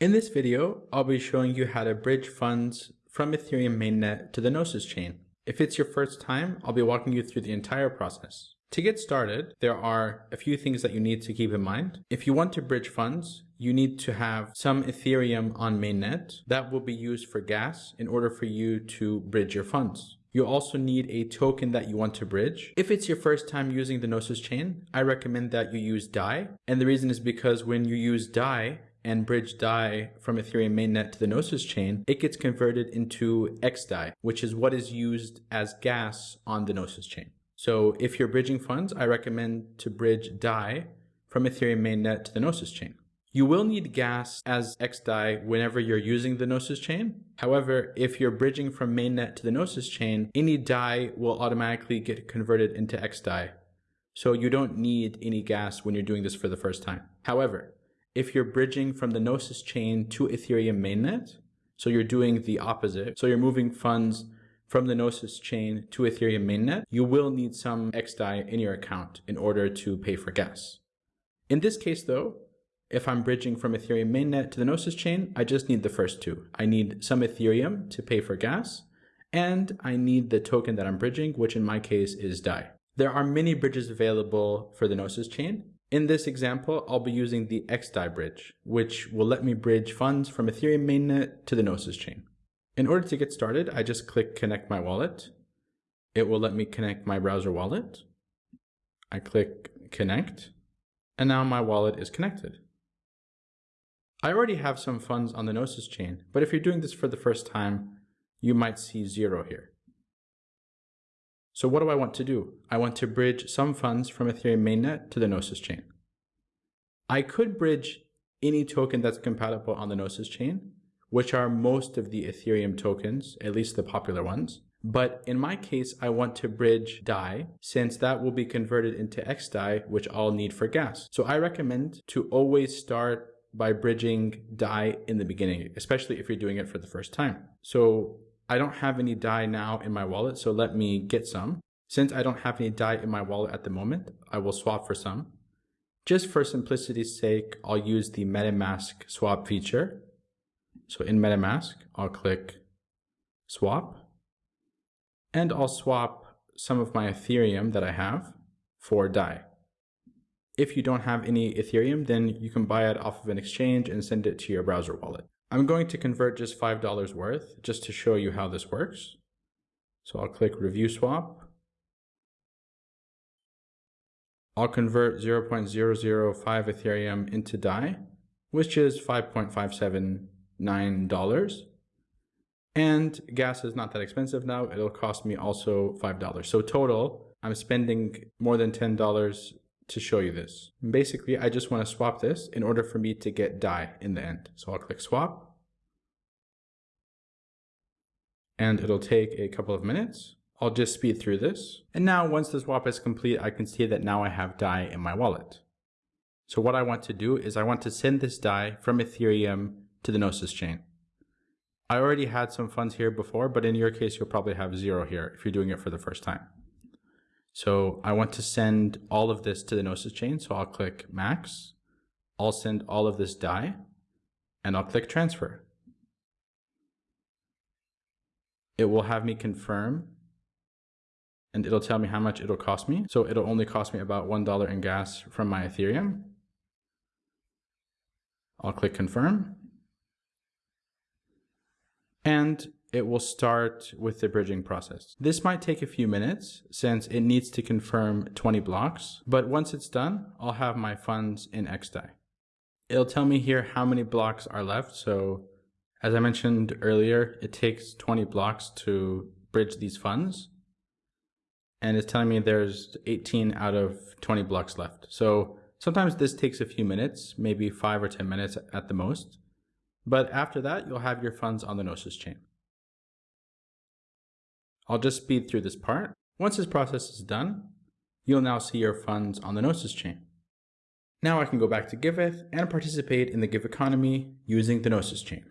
In this video, I'll be showing you how to bridge funds from Ethereum mainnet to the Gnosis chain. If it's your first time, I'll be walking you through the entire process. To get started, there are a few things that you need to keep in mind. If you want to bridge funds, you need to have some Ethereum on mainnet that will be used for gas in order for you to bridge your funds. You also need a token that you want to bridge. If it's your first time using the Gnosis chain, I recommend that you use DAI. And the reason is because when you use DAI and bridge DAI from Ethereum mainnet to the Gnosis chain, it gets converted into XDAI, which is what is used as gas on the Gnosis chain. So if you're bridging funds, I recommend to bridge DAI from Ethereum mainnet to the Gnosis chain. You will need gas as XDAI whenever you're using the Gnosis chain. However, if you're bridging from mainnet to the Gnosis chain, any DAI will automatically get converted into XDAI. So you don't need any gas when you're doing this for the first time. However, if you're bridging from the Gnosis chain to Ethereum mainnet, so you're doing the opposite, so you're moving funds from the Gnosis chain to Ethereum mainnet, you will need some XDAI in your account in order to pay for gas. In this case though, if I'm bridging from Ethereum mainnet to the Gnosis chain, I just need the first two. I need some Ethereum to pay for gas, and I need the token that I'm bridging, which in my case is DAI. There are many bridges available for the Gnosis chain. In this example, I'll be using the XDAI bridge, which will let me bridge funds from Ethereum mainnet to the Gnosis chain. In order to get started, I just click connect my wallet. It will let me connect my browser wallet. I click connect, and now my wallet is connected. I already have some funds on the Gnosis chain, but if you're doing this for the first time, you might see zero here. So what do I want to do? I want to bridge some funds from Ethereum mainnet to the Gnosis chain. I could bridge any token that's compatible on the Gnosis chain, which are most of the Ethereum tokens, at least the popular ones. But in my case, I want to bridge DAI since that will be converted into XDAI, which I'll need for gas. So I recommend to always start by bridging DAI in the beginning, especially if you're doing it for the first time. So I don't have any DAI now in my wallet, so let me get some. Since I don't have any DAI in my wallet at the moment, I will swap for some. Just for simplicity's sake, I'll use the MetaMask swap feature. So in MetaMask, I'll click swap and I'll swap some of my Ethereum that I have for DAI. If you don't have any Ethereum, then you can buy it off of an exchange and send it to your browser wallet. I'm going to convert just $5 worth just to show you how this works. So I'll click review swap. I'll convert 0.005 Ethereum into DAI, which is $5.579. And gas is not that expensive now. It'll cost me also $5. So total, I'm spending more than $10 to show you this. Basically, I just want to swap this in order for me to get DAI in the end. So I'll click swap. And it'll take a couple of minutes. I'll just speed through this. And now once the swap is complete, I can see that now I have DAI in my wallet. So what I want to do is I want to send this DAI from Ethereum to the Gnosis chain. I already had some funds here before, but in your case, you'll probably have zero here if you're doing it for the first time. So I want to send all of this to the Gnosis chain. So I'll click max. I'll send all of this DAI and I'll click transfer. It will have me confirm and it'll tell me how much it'll cost me. So it'll only cost me about $1 in gas from my Ethereum. I'll click confirm. And it will start with the bridging process. This might take a few minutes since it needs to confirm 20 blocks, but once it's done, I'll have my funds in XDAI. It'll tell me here how many blocks are left. So as I mentioned earlier, it takes 20 blocks to bridge these funds. And it's telling me there's 18 out of 20 blocks left. So sometimes this takes a few minutes, maybe five or 10 minutes at the most. But after that, you'll have your funds on the Gnosis chain. I'll just speed through this part. Once this process is done, you'll now see your funds on the Gnosis chain. Now I can go back to Giveth and participate in the Give economy using the Gnosis chain.